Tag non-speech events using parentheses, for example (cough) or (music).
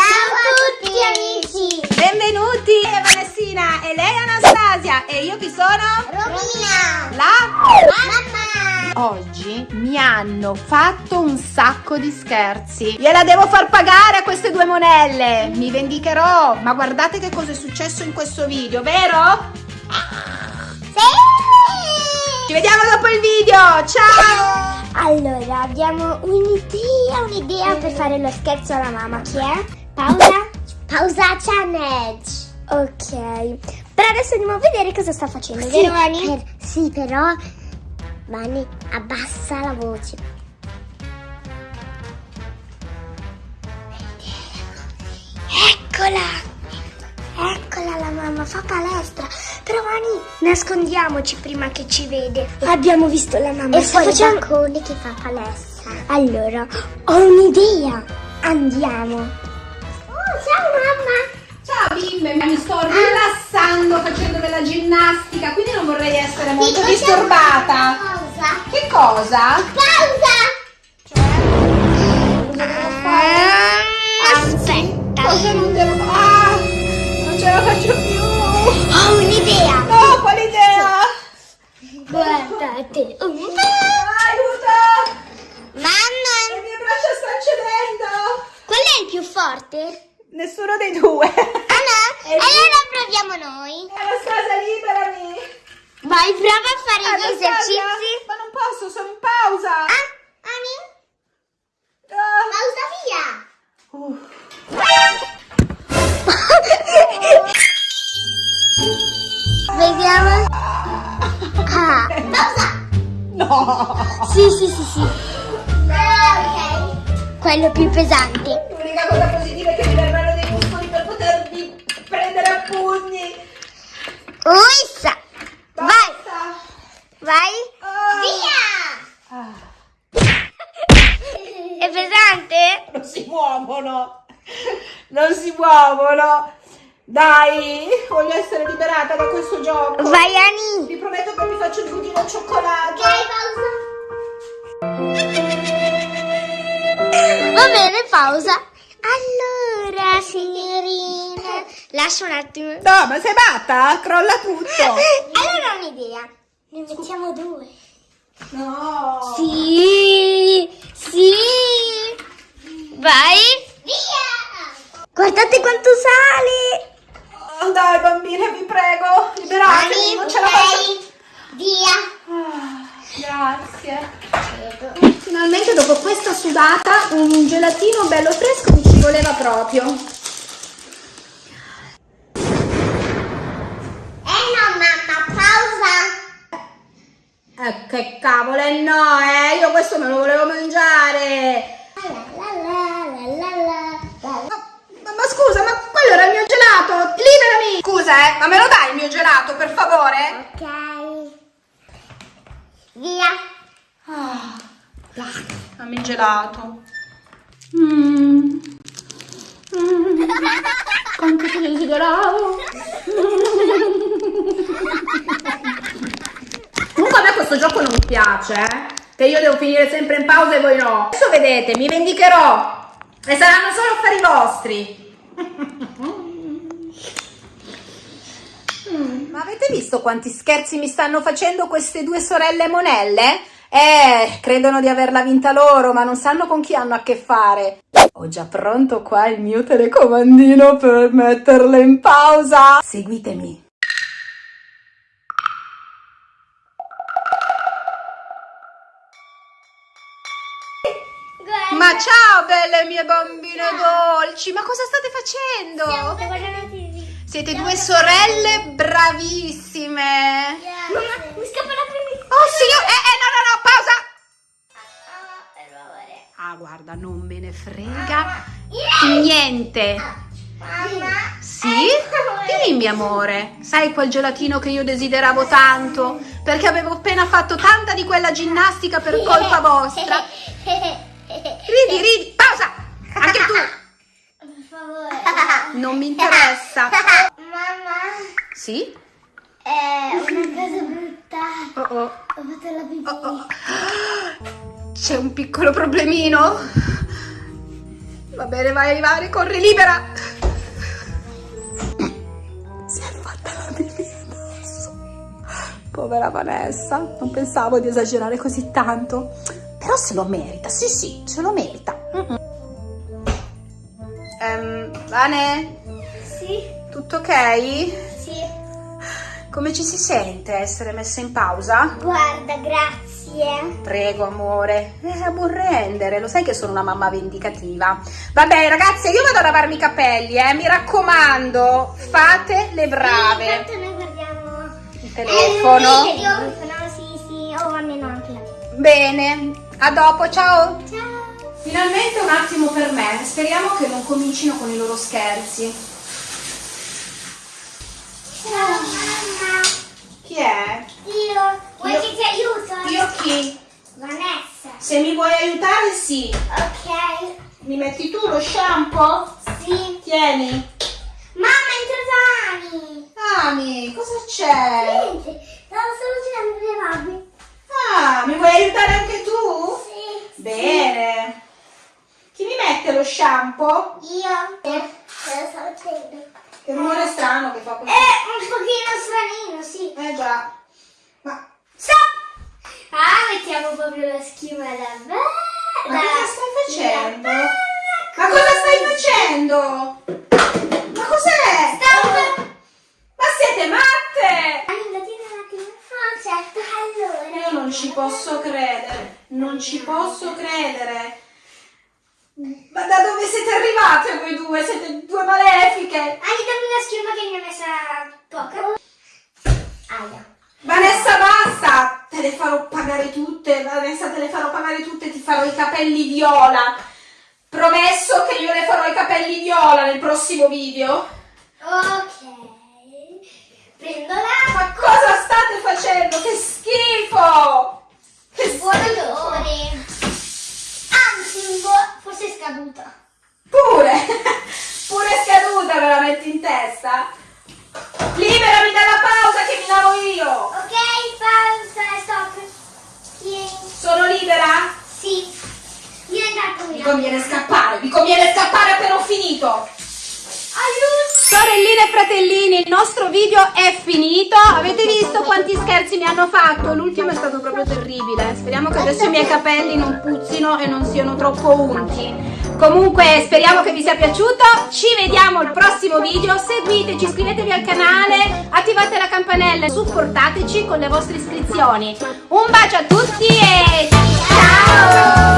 Ciao a tutti amici! Benvenuti! Io Vanessina e lei Anastasia e io chi sono? Romina! La? Mamma! Oggi mi hanno fatto un sacco di scherzi. Gliela devo far pagare a queste due monelle. Mi vendicherò. Ma guardate che cosa è successo in questo video, vero? Sì! Ci vediamo dopo il video. Ciao! Allora, abbiamo un'idea, un'idea per fare lo scherzo alla mamma. Chi è? Pausa? Pausa challenge. Ok. Per adesso andiamo a vedere cosa sta facendo, Sì, vero Vani? sì, però Vani abbassa la voce. Eccola! Eccola la mamma, fa palestra. Però Vani, nascondiamoci prima che ci vede. Abbiamo visto la mamma. E sta facendo... balcone che fa palestra. Allora, ho un'idea. Andiamo. Della ginnastica, quindi non vorrei essere molto disturbata. Pausa. Che cosa? Pausa. Cosa devo fare? Aspetta. Cosa non devo Ah! Non ce la faccio più! Ho un'idea. No, quale idea? Guardate. Aiuto! Le Mamma, mie braccia stanno cedendo! qual è il più forte? Nessuno dei due! Ah. Allora proviamo noi. Anastasia, liberami! Vai, prova a fare gli Anastasia, esercizi. Ma non posso, sono in pausa! Ah, Ani, Ah. pausa via. Uh. Vediamo. Ah, pausa. No! Sì, sì, sì, sì. ok. Quello più pesante. Pugni! Uissa. Vai, Basta! vai. Ah. Via. Ah. (laughs) È pesante? Non si muovono! Non si muovono! Dai, voglio essere liberata da questo gioco! Vai, Ani. Vi prometto che mi faccio il budino al cioccolato! Va bene, pausa. Allora, signorina, lascia un attimo. No, ma sei matta? Crolla tutto! (laughs) Allora ho un'idea. Ne mettiamo due. No! Sì, sì. Vai. Via. Guardate quanto sale. Oh, dai, bambine, vi prego, liberatemi, non ce la faccio! Via. Ah, grazie! Finalmente dopo questa sudata un gelatino bello fresco mi ci voleva proprio. Eh no, mamma, pausa. Eh, che cavolo, eh no, eh, io questo me lo volevo mangiare! Ma, ma- scusa, ma quello era il mio gelato! Liberami! Scusa, eh, ma me lo dai il mio gelato, per favore? Ok. Via. Ah, dammi il gelato. Mm. Mm. Quanto ti desideravo. Comunque a me questo gioco non mi piace, eh? Che io devo finire sempre in pausa e voi no. Adesso vedete, mi vendicherò. E saranno solo affari vostri. (laughs) Mm, Ma avete visto quanti scherzi mi stanno facendo queste due sorelle monelle? Eh, credono di averla vinta loro, ma non sanno con chi hanno a che fare. Ho già pronto qua il mio telecomandino per metterle in pausa. Seguitemi. Ciao belle mie bambine dolci, ma cosa state facendo? Stiamo guardando TV. Siete due sorelle bravissime. Mamma, mi scappa la prima. Oh signor, eh, eh, no, no, no, pausa. Ah. Ah, guarda, non me ne frega niente. Mamma. Sì? Dimmi, amore. Sai quel gelatino che io desideravo tanto? Perché avevo appena fatto tanta di quella ginnastica per colpa vostra. (laughs) Ridi, ridi. Pausa. Anche tu. Per favore. (laughs) Non mi interessa. Mamma, Sì? è una cosa brutta. Oh, oh. Ho fatto la pipì. Oh, oh. C'è un piccolo problemino. Va bene, vai, vai, corri libera. Si è fatta la pipì addosso. Povera Vanessa, non pensavo di esagerare così tanto. Però se lo merita, sì sì, se lo merita. Mm -mm. Um, Vane? Sì? Tutto ok? Sì. Come ci si sente essere messa in pausa? Guarda, grazie. Prego, amore. Eh, a buon rendere, lo sai che sono una mamma vendicativa. Vabbè, ragazze, io vado a lavarmi i capelli, eh. Mi raccomando, fate le brave. Sì, intanto noi guardiamo il telefono. Eh, il telefono, sì, sì, o almeno anche la Bene, a dopo, ciao. Ciao. Finalmente un attimo per me, speriamo che non comincino con i loro scherzi. Ciao mamma. Chi è? Io. Vuoi Io- che ti aiuto? Io chi? Vanessa. Se mi vuoi aiutare, sì. Ok. Mi metti tu lo shampoo? Sì. Tieni. Mamma, entra Dani. Ami, cosa c'è? Niente, stavo solo girando le robe. Ah, mi vuoi aiutare anche tu? Sì. Bene. Chi mi mette lo shampoo? Io. Eh. Che rumore strano che fa così. È un pochino stranino, sì. Eh già. Ma, Stop! Ah, mettiamo proprio la schiuma da ma cosa stai facendo? Ma cosa stai facendo? Ma cos'è? Stop! Ma siete matte? Ah, certo, allora. Io non ci posso credere, non ci posso credere. Ma da dove siete arrivate voi due? Siete due malefiche. Ai, dammi la schiuma che ne ho messa poca. Aia. Vanessa basta, te le farò pagare tutte, Vanessa te le farò pagare tutte, ti farò i capelli viola. Promesso che io le farò i capelli viola nel prossimo video. Ok. Prendo la... Ma cosa state facendo? Che schifo! Che Buon schifo! odore. Anzi, un po'... forse è scaduta. Pure! Pure scaduta me la metti in testa? Liberami dalla pausa che mi lavo io! Ok, pausa, stop. Tieni. Sono libera? Sì. Io intanto mi Mi lavo. conviene scappare, mi conviene scappare appena ho finito! Aiuto. Sorelline e fratellini, il nostro video è finito. Avete visto quanti scherzi mi hanno fatto? L'ultimo è stato proprio terribile. Speriamo che adesso i miei capelli non puzzino e non siano troppo unti. Comunque speriamo che vi sia piaciuto. Ci vediamo al prossimo video. Seguiteci, iscrivetevi al canale, attivate la campanella e supportateci con le vostre iscrizioni. Un bacio a tutti e ciao!